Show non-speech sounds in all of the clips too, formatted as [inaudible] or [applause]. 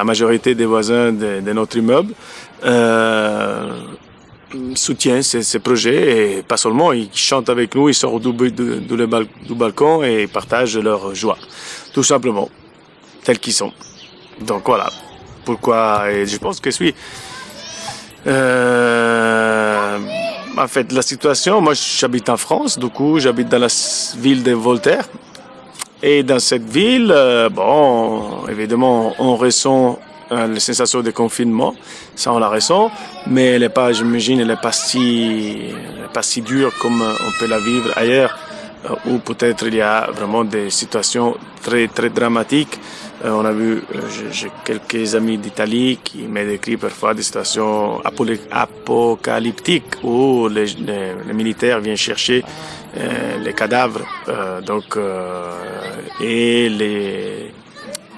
La majorité des voisins de, notre immeuble euh, soutiennent ces, ces, projets et pas seulement, ils chantent avec nous, ils sortent du, du, du, balcon et partagent leur joie, tout simplement, tels qu'ils sont. Donc voilà, pourquoi, et je pense que suis... Euh, en fait, la situation, moi j'habite en France, du coup j'habite dans la ville de Voltaire, et dans cette ville, euh, bon, évidemment, on ressent euh, la sensation de confinement, ça on la ressent, mais elle n'est pas, j'imagine, elle n'est pas si, pas si dure comme on peut la vivre ailleurs, euh, où peut-être il y a vraiment des situations très, très dramatiques. Euh, on a vu, euh, j'ai quelques amis d'Italie qui m'ont décrit parfois des situations apocalyptiques où les, militaires viennent chercher euh, les cadavres, donc et les,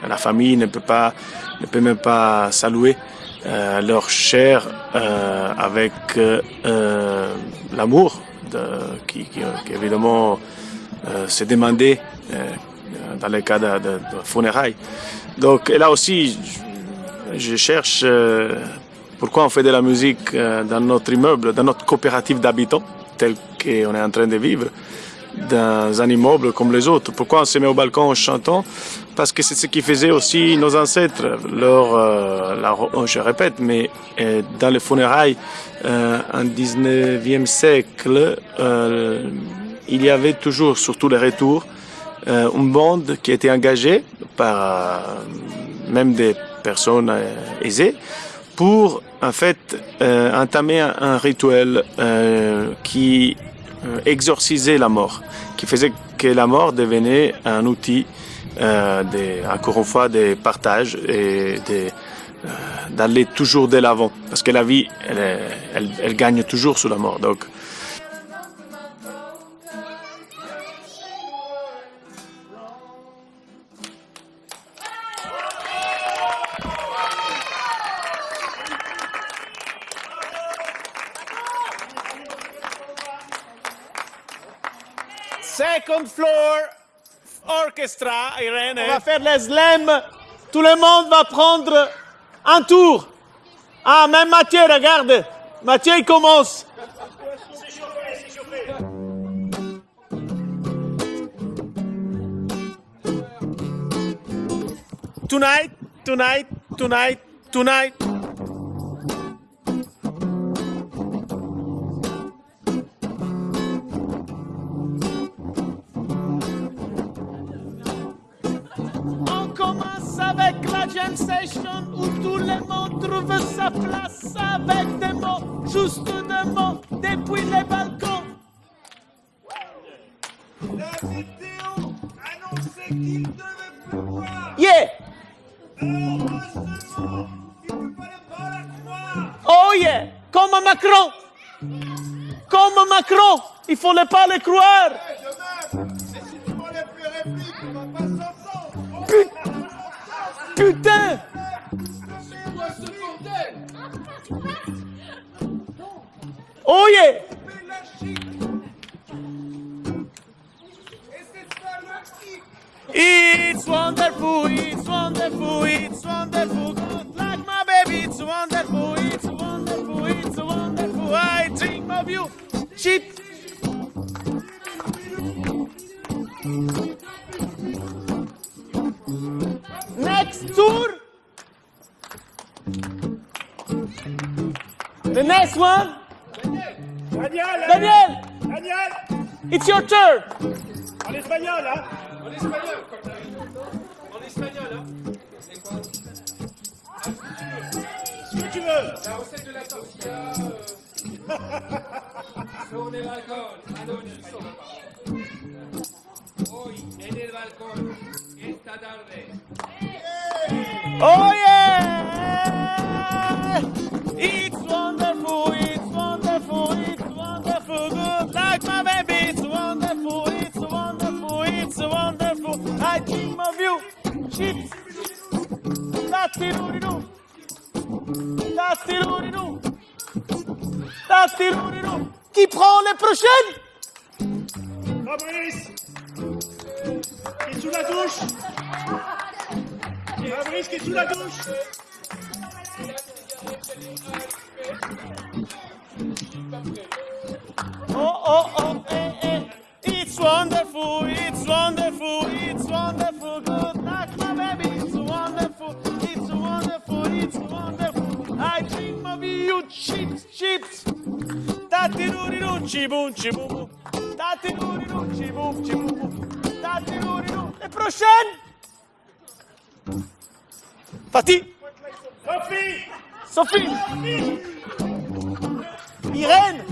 la famille ne peut pas, ne peut même pas saluer leur chair avec l'amour qui, qui, qui, évidemment s'est demandé dans le cas de, de, de, funérailles. Donc, et là aussi, je cherche euh, pourquoi on fait de la musique euh, dans notre immeuble, dans notre coopérative d'habitants, tel qu'on est en train de vivre, dans un immeuble comme les autres. Pourquoi on se met au balcon en chantant? Parce que c'est ce qui faisaient aussi nos ancêtres. Leur, euh, la, je répète, mais euh, dans les funérailles, euh, en 19e siècle, il y avait toujours, surtout les retours, euh, une bande qui était engagée par euh, même des personnes euh, aisées pour en fait euh, entamer un, un rituel qui exorcisait la mort, qui faisait que la mort devenait un outil, de, encore une fois, de partage et de, d'aller toujours de l'avant, parce que la vie, elle, elle, elle, gagne toujours sur la mort. Donc, Second floor orchestra, Irène. On va faire les slams. Tout le monde va prendre un tour. Ah, même Mathieu, regarde. Mathieu, il commence. Tonight, tonight, tonight, tonight. Jam session où tout le monde trouve sa place avec des mots, juste des mots, depuis les balcons. La vidéo annonçait qu'il devait pleuvoir. Yeah! Heureusement, il ne fallait pas la croire. Oh yeah! Comme Macron! Comme Macron! Il faut ne pas le croire! Hey, demain, si tu les répliques, on va pas s'entendre. Putain! Putain! Oh yeah! It's wonderful, it's wonderful, it's wonderful. Good like my baby, it's wonderful, it's wonderful, it's wonderful. I dream of you. Cheap. The next one. Daniel, Daniel, Daniel, it's your turn. en espagnol, hein En espagnol, comme t'arrives. En espagnol, hein. C'est quoi Ce que tu veux. La recette de la tortilla. [laughs] Sobre el balcón. Adonis. Hoy, en el balcón. Esta tarde. Oh Tattiruriru. Tattiruriru. Tattiruriru. Qui prend les prochaines? Fabrice, qui est sous la douche? Fabrice qui est sous la douche? Oh, oh, oh, Tati-doo-dee-doo, chi-boom, chi-boom. Tati-doo-dee-doo, chi-boom, chi-boom. Tati-doo-dee-doo. Les prochaines Fatih Sophie Sophie Irène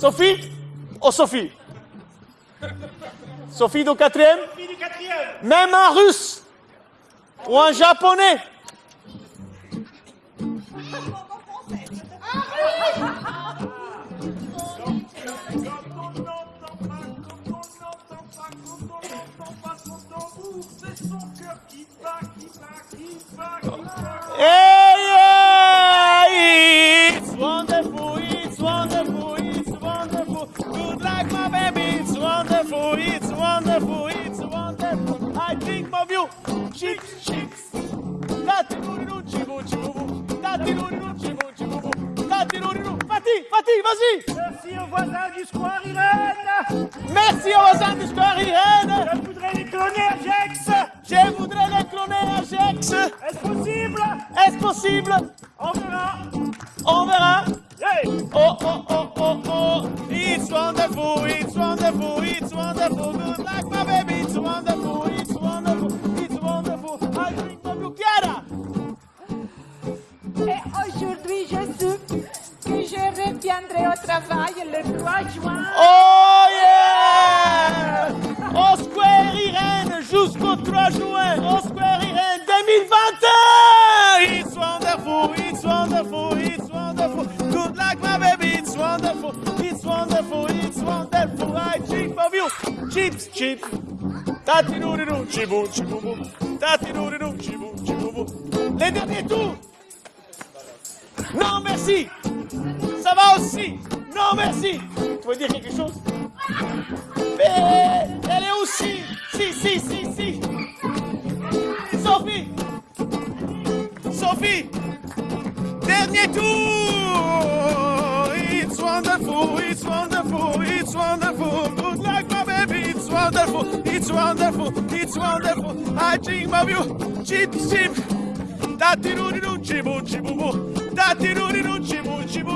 Sophie Oh Sophie Sophie du quatrième Même un russe ou un japonais 我我我成日都。Vas-y. Merci aux voisins du square Irène. Merci aux voisins du square Irène. Je voudrais les cloner à Gex. Je voudrais les cloner à Gex. Est-ce possible? Est-ce possible? On verra. On verra. Hey. Oh, oh, oh, oh, oh. It's wonderful, it's wonderful, it's wonderful. Good luck, my baby. It's wonderful, it's wonderful, it's wonderful. I drink Chiara. Et aujourd'hui, je travail le 3 juin. Oh yeah! Au Square Irène jusqu'au 3 juin. Au Square Irène 2021. It's wonderful, it's wonderful, it's wonderful. Good luck, my baby. It's wonderful, it's wonderful, it's wonderful. I dream of you. Chips, chips. Tati doo chibou, chibou. Tati doo chibou, chibou. Les derniers tours. Non, merci. Ça va aussi. Non, merci. Tu veux dire quelque chose? Mais elle est aussi. Si, si, si, si. Sophie. Sophie. Dernier tour. It's wonderful, it's wonderful, it's wonderful. Good luck, my baby. It's wonderful, it's wonderful, it's wonderful. I dream of you. Chip, chip. Tati-doo-doo, chibu, chibu, Tati-doo-doo, chibu, chibu.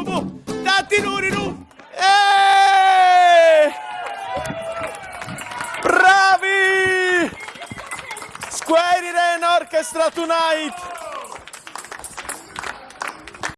Orchestra tonight!